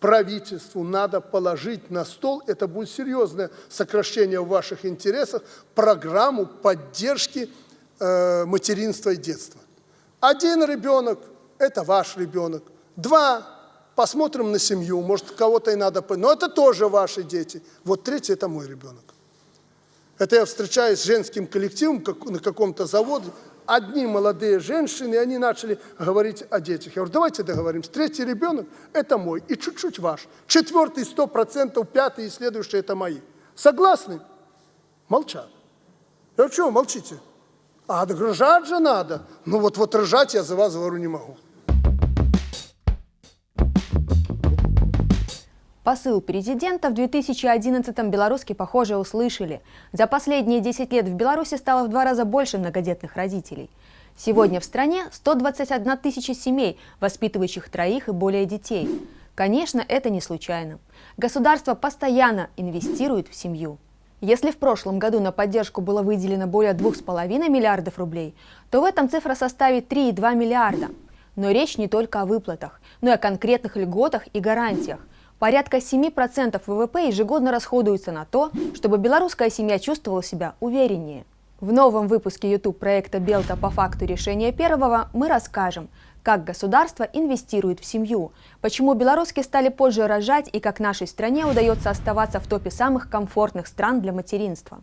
правительству надо положить на стол, это будет серьезное сокращение в ваших интересах, программу поддержки э, материнства и детства. Один ребенок – это ваш ребенок. Два – посмотрим на семью, может, кого-то и надо… Но это тоже ваши дети. Вот третий – это мой ребенок. Это я встречаюсь с женским коллективом на каком-то заводе, одни молодые женщины, и они начали говорить о детях. Я говорю, давайте договоримся. Третий ребенок – это мой, и чуть-чуть ваш. Четвертый – сто процентов, пятый и следующий – это мои. Согласны? Молчат. Я говорю, что молчите? А рожать же надо. Ну вот, вот рожать я за вас говорю не могу. Посыл президента в 2011-м белоруски, похоже, услышали. За последние 10 лет в Беларуси стало в два раза больше многодетных родителей. Сегодня в стране 121 тысяча семей, воспитывающих троих и более детей. Конечно, это не случайно. Государство постоянно инвестирует в семью. Если в прошлом году на поддержку было выделено более 2,5 миллиардов рублей, то в этом цифра составит 3,2 миллиарда. Но речь не только о выплатах, но и о конкретных льготах и гарантиях – Порядка 7% ВВП ежегодно расходуется на то, чтобы белорусская семья чувствовала себя увереннее. В новом выпуске YouTube проекта «Белта по факту решения первого» мы расскажем, как государство инвестирует в семью, почему белорусские стали позже рожать и как нашей стране удается оставаться в топе самых комфортных стран для материнства.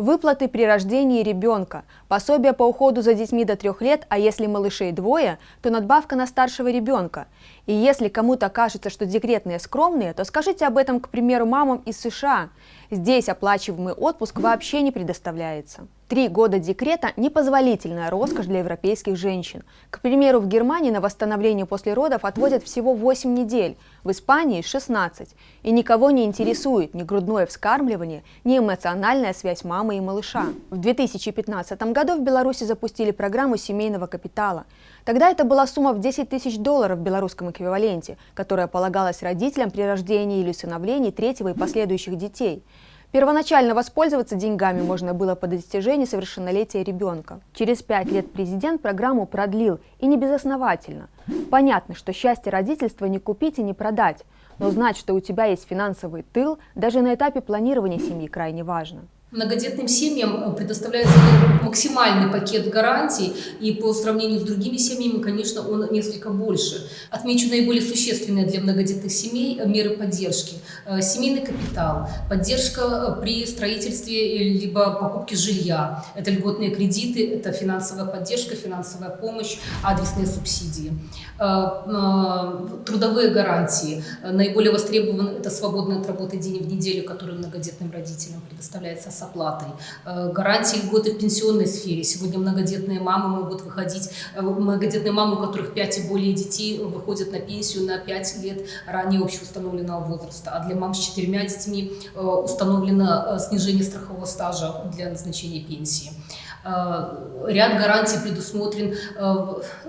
Выплаты при рождении ребенка, пособие по уходу за детьми до трех лет, а если малышей двое, то надбавка на старшего ребенка. И если кому-то кажется, что декретные скромные, то скажите об этом, к примеру, мамам из США. Здесь оплачиваемый отпуск вообще не предоставляется. Три года декрета – непозволительная роскошь для европейских женщин. К примеру, в Германии на восстановление после родов отводят всего 8 недель, в Испании – 16. И никого не интересует ни грудное вскармливание, ни эмоциональная связь мамы и малыша. В 2015 году в Беларуси запустили программу семейного капитала. Тогда это была сумма в 10 тысяч долларов в белорусском эквиваленте, которая полагалась родителям при рождении или усыновлении третьего и последующих детей – Первоначально воспользоваться деньгами можно было по достижении совершеннолетия ребенка. Через пять лет президент программу продлил, и не безосновательно. Понятно, что счастье родительства не купить и не продать, но знать, что у тебя есть финансовый тыл, даже на этапе планирования семьи крайне важно. Многодетным семьям предоставляется максимальный пакет гарантий, и по сравнению с другими семьями, конечно, он несколько больше. Отмечу наиболее существенные для многодетных семей меры поддержки. Э, семейный капитал, поддержка при строительстве либо покупке жилья, это льготные кредиты, это финансовая поддержка, финансовая помощь, адресные субсидии. Э, э, трудовые гарантии. Наиболее востребованы это свободный от работы день в неделю, который многодетным родителям предоставляется с оплатой. Э, гарантии льготы в пенсионной сфере. Сегодня многодетные мамы могут выходить, э, многодетные мамы, у которых 5 и более детей, выходят на пенсию на 5 лет ранее общеустановленного возраста. А для мам с четырьмя детьми э, установлено снижение страхового стажа для назначения пенсии. Э, ряд гарантий предусмотрен э,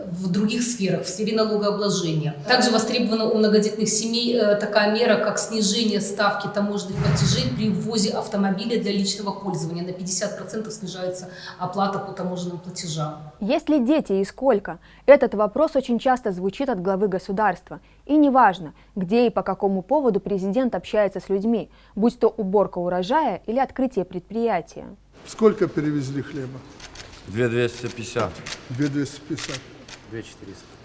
в других сферах, в сфере налогообложения. Также востребована у многодетных семей э, такая мера, как снижение ставки таможенных платежей при ввозе автомобиля для личного пользования. На 50% снижается оплата по таможенным платежам. Есть ли дети и сколько? Этот вопрос очень часто звучит от главы государства. И неважно, где и по какому поводу президент общается с людьми, будь то уборка урожая или открытие предприятия. Сколько перевезли хлеба? 2250. 2250. 2400.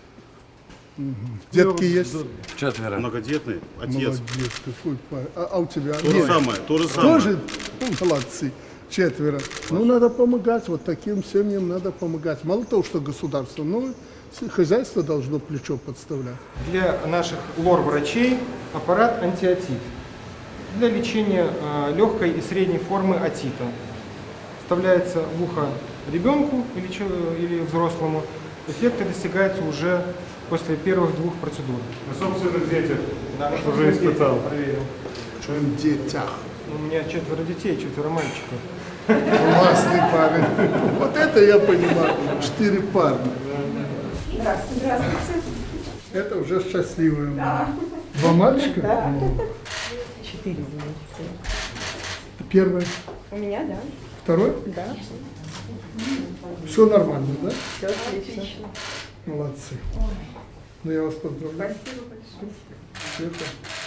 Угу. Детки есть? Четверо. Многодетный, отец. Молодец, какой парень. А, а у тебя? То же самое, то же самое. Тоже ну, молодцы. Четверо. Ну, надо помогать, вот таким семьям надо помогать. Мало того, что государство, но хозяйство должно плечо подставлять. Для наших лор-врачей аппарат антиотит для лечения э, легкой и средней формы отита вставляется в ухо ребенку или, или взрослому, эффекты достигаются уже после первых двух процедур. На собственных детях Да, на уже испытал. Проверил. Чем детях. У меня четверо детей, четверо мальчиков. Классный парень. Вот это я понимаю. Четыре парня. Здравствуйте. Здравствуйте. Это уже счастливые. Да. Два мальчика? Да. Четыре. Первый. У меня, да. Второй? Да. Все нормально, да? Все отлично. Молодцы. Ну, я вас поздравляю. Спасибо большое. Это,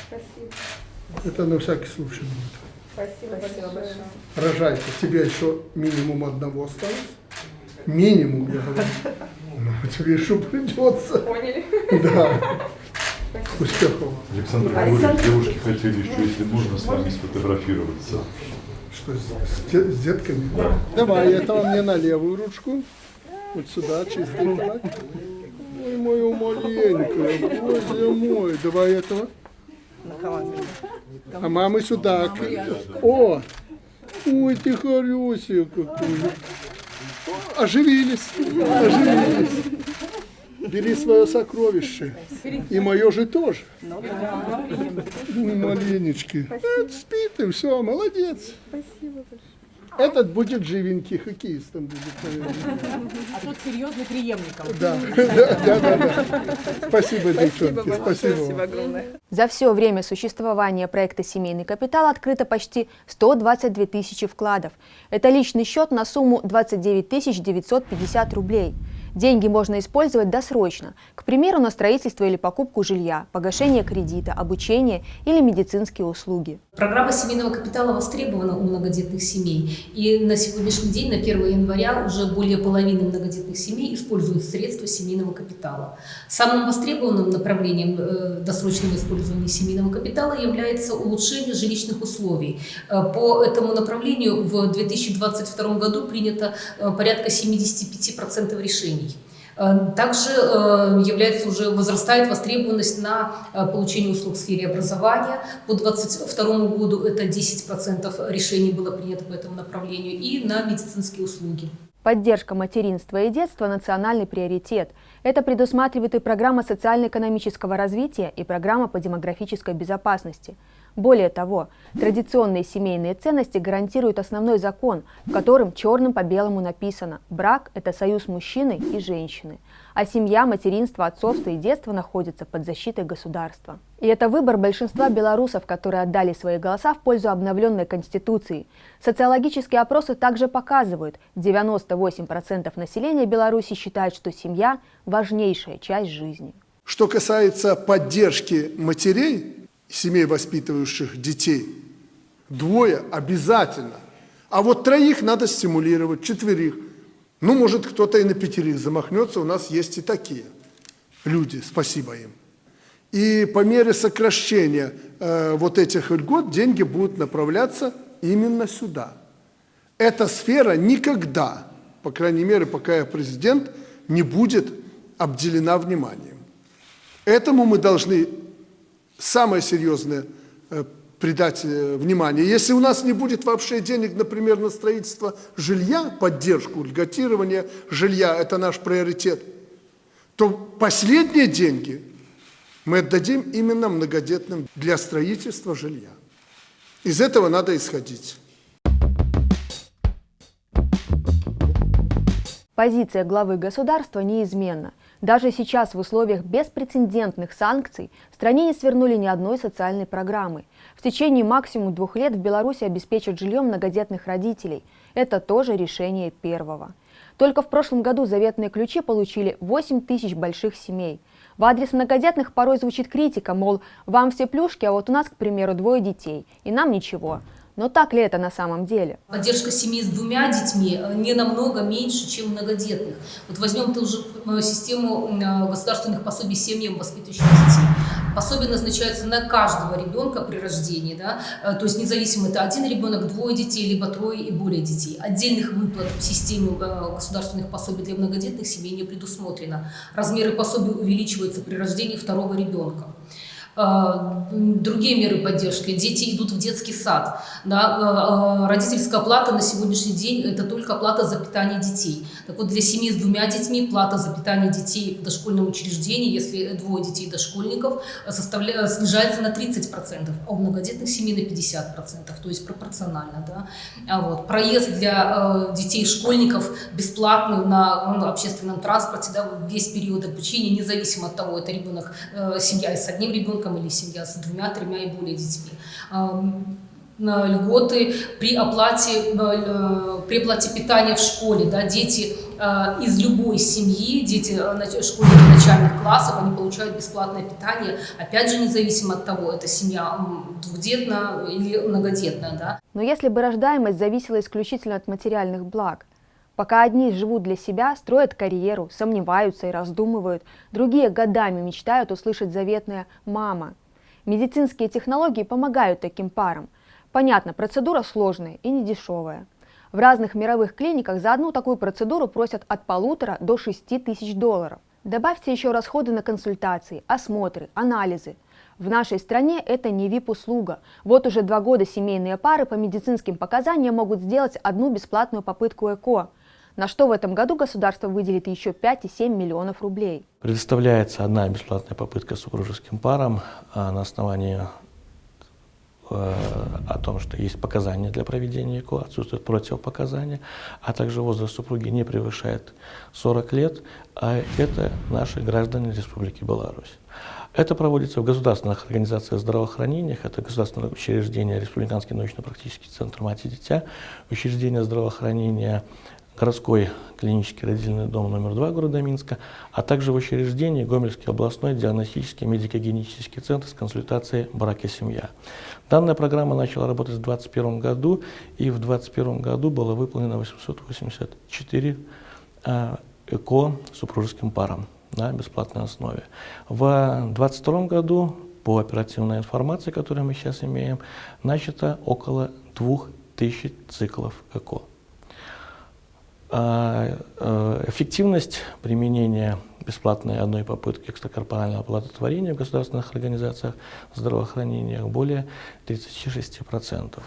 Спасибо. это на всякий случай будет. Спасибо, Спасибо большое. Рожайте. Тебе еще минимум одного осталось. Минимум, я говорю. Ну, тебе еще придется. Поняли? Да. Успехов вам. Александр Григорьевич, девушки хотели еще, если можно, с вами сфотографироваться. Что, с, с де- с детками? Давай, этого мне на левую ручку. Вот сюда, кулак. Ой, мою маленькую, боже мой. Давай этого. А мамы сюда. О, ой, ты хорошая какой. Оживились, оживились. Бери свое сокровище. И мое же тоже. Маленечки. Это спит и все, молодец. Этот будет живенький, хоккеистом будет, наверное. А тут серьезный преемником. Да, да, да, да. да. Спасибо, девчонки, спасибо вам. огромное. За все время существования проекта «Семейный капитал» открыто почти 122 тысячи вкладов. Это личный счет на сумму 29 950 рублей. Деньги можно использовать досрочно, к примеру, на строительство или покупку жилья, погашение кредита, обучение или медицинские услуги. Программа семейного капитала востребована у многодетных семей. И на сегодняшний день, на 1 января, уже более половины многодетных семей используют средства семейного капитала. Самым востребованным направлением э, досрочного использования семейного капитала является улучшение жилищных условий. Э, По этому направлению в 2022 году принято э, порядка 75% решений. Э, Также э, является уже возрастает востребованность на э, получение услуг в сфере образования. По 2022 году это 10% решений было принято по этому направлению и на медицинские услуги. Поддержка материнства и детства – национальный приоритет. Это предусматривает и программа социально-экономического развития, и программа по демографической безопасности. Более того, традиционные семейные ценности гарантирует основной закон, в котором черным по белому написано «брак – это союз мужчины и женщины», а семья, материнство, отцовство и детство находятся под защитой государства. И это выбор большинства белорусов, которые отдали свои голоса в пользу обновленной Конституции. Социологические опросы также показывают, 98% населения Беларуси считают, что семья – важнейшая часть жизни. Что касается поддержки матерей, семей, воспитывающих детей, двое обязательно. А вот троих надо стимулировать, четверых. Ну, может, кто-то и на пятерых замахнется, у нас есть и такие люди, спасибо им. И по мере сокращения э, вот этих льгот деньги будут направляться именно сюда. Эта сфера никогда, по крайней мере, пока я президент, не будет обделена вниманием. Этому мы должны самое серьезное э, придать э, внимание. Если у нас не будет вообще денег, например, на строительство жилья, поддержку, льготирование жилья, это наш приоритет, то последние деньги мы отдадим именно многодетным для строительства жилья. Из этого надо исходить. Позиция главы государства неизменна. Даже сейчас в условиях беспрецедентных санкций в стране не свернули ни одной социальной программы. В течение максимум двух лет в Беларуси обеспечат жильем многодетных родителей. Это тоже решение первого. Только в прошлом году заветные ключи получили 8 тысяч больших семей. В адрес многодетных порой звучит критика, мол, вам все плюшки, а вот у нас, к примеру, двое детей, и нам ничего. Но так ли это на самом деле? Поддержка семьи с двумя детьми э, не намного меньше, чем многодетных. Вот возьмем ту же э, систему э, государственных пособий семьям, воспитывающим детей. Пособие назначается на каждого ребенка при рождении, да? То есть независимо это один ребенок, двое детей, либо трое и более детей. Отдельных выплат в системе государственных пособий для многодетных семей не предусмотрено. Размеры пособий увеличиваются при рождении второго ребенка. Э, Другие меры поддержки. Дети идут в детский сад. Да? э, Родительская плата на сегодняшний день – это только плата за питание детей. Так вот, для семьи с двумя детьми плата за питание детей в дошкольном учреждении, если двое детей дошкольников, э, составля... снижается на 30%, а у многодетных семей на 50%, то есть пропорционально. Да? А вот. Проезд для э, детей-школьников бесплатный на ну, общественном транспорте да, весь период обучения, независимо от того, это ребенок, э, семья с одним ребенком или семья с двумя, тремя и более детьми. Льготы при оплате, э, при оплате питания в школе. Да, дети э, из любой семьи, дети э, школьники начальных классов, они получают бесплатное питание, опять же, независимо от того, это семья двухдетная или многодетная, да. Но если бы рождаемость зависела исключительно от материальных благ, пока одни живут для себя, строят карьеру, сомневаются и раздумывают, другие годами мечтают услышать заветное «мама». Медицинские технологии помогают таким парам. Понятно, процедура сложная и недешевая. В разных мировых клиниках за одну такую процедуру просят от полутора до шести тысяч долларов. Добавьте еще расходы на консультации, осмотры, анализы. В нашей стране это не VIP-услуга. Вот уже два года семейные пары по медицинским показаниям могут сделать одну бесплатную попытку ЭКО, на что в этом году государство выделит еще 5,7 миллионов рублей. Предоставляется одна бесплатная попытка супружеским парам а, на основании э, о том, что есть показания для проведения ЭКО, отсутствуют противопоказания, а также возраст супруги не превышает 40 лет, а это наши граждане Республики Беларусь. Это проводится в государственных организациях здравоохранения, это государственное учреждение Республиканский научно-практический центр «Мать и дитя», учреждение здравоохранения городской клинический родильный дом номер 2 города Минска, а также в учреждении Гомельский областной диагностический медико-генетический центр с консультацией «Брак и семья». Данная программа начала работать в 2021 году, и в 2021 году было выполнено 884 э, ЭКО супружеским парам на бесплатной основе. В 2022 году, по оперативной информации, которую мы сейчас имеем, начато около 2000 циклов ЭКО. А, э, Эффективность применения бесплатной одной попытки экстракорпорального оплодотворения в государственных организациях здравоохранения более 36%.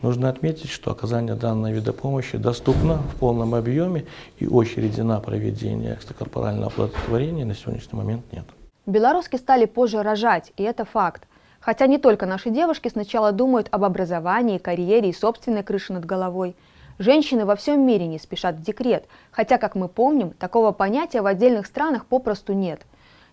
Нужно отметить, что оказание данного вида помощи доступно в полном объеме и очереди на проведение экстракорпорального оплодотворения на сегодняшний момент нет. Белоруски стали позже рожать, и это факт. Хотя не только наши девушки сначала думают об образовании, карьере и собственной крыше над головой. Женщины во всем мире не спешат в декрет, хотя, как мы помним, такого понятия в отдельных странах попросту нет.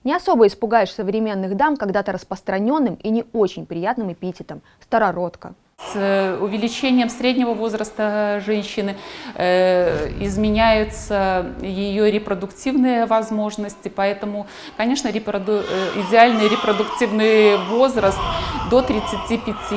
Не особо испугаешь современных дам когда-то распространенным и не очень приятным эпитетом – старородка. С э, увеличением среднего возраста женщины э, изменяются ее репродуктивные возможности, поэтому, конечно, репроду... э, идеальный репродуктивный возраст до 35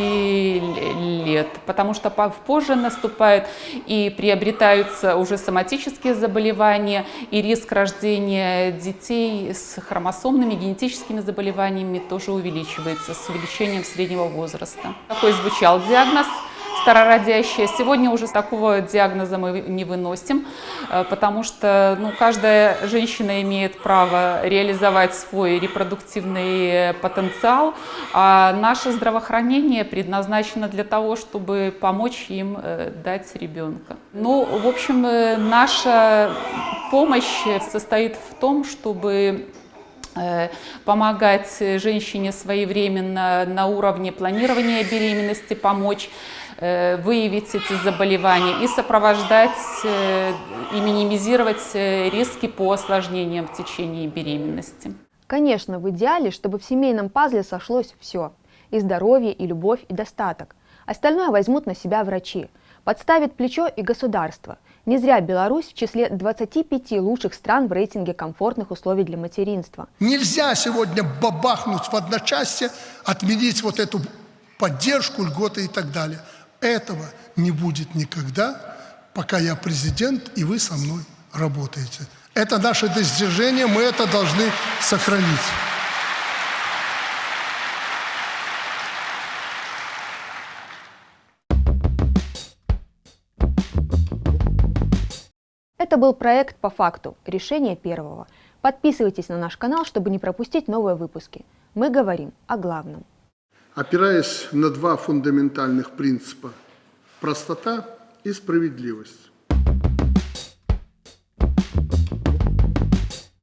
лет, потому что по- позже наступают и приобретаются уже соматические заболевания, и риск рождения детей с хромосомными генетическими заболеваниями тоже увеличивается с увеличением среднего возраста. Такой звучал диагноз старородящая. Сегодня уже такого диагноза мы не выносим, э, потому что ну, каждая женщина имеет право реализовать свой репродуктивный потенциал, а наше здравоохранение предназначено для того, чтобы помочь им э, дать ребенка. Ну, в общем, э, наша помощь состоит в том, чтобы помогать женщине своевременно на уровне планирования беременности, помочь э, выявить эти заболевания и сопровождать э, и минимизировать э, риски по осложнениям в течение беременности. Конечно, в идеале, чтобы в семейном пазле сошлось все – и здоровье, и любовь, и достаток. Остальное возьмут на себя врачи. Подставит плечо и государство. Не зря Беларусь в числе 25 лучших стран в рейтинге комфортных условий для материнства. Нельзя сегодня бабахнуть в одночасье, отменить вот эту поддержку, льготы и так далее. Этого не будет никогда, пока я президент и вы со мной работаете. Это наше достижение, мы это должны сохранить. Это был проект «По факту. Решение первого». Подписывайтесь на наш канал, чтобы не пропустить новые выпуски. Мы говорим о главном. Опираясь на два фундаментальных принципа – простота и справедливость.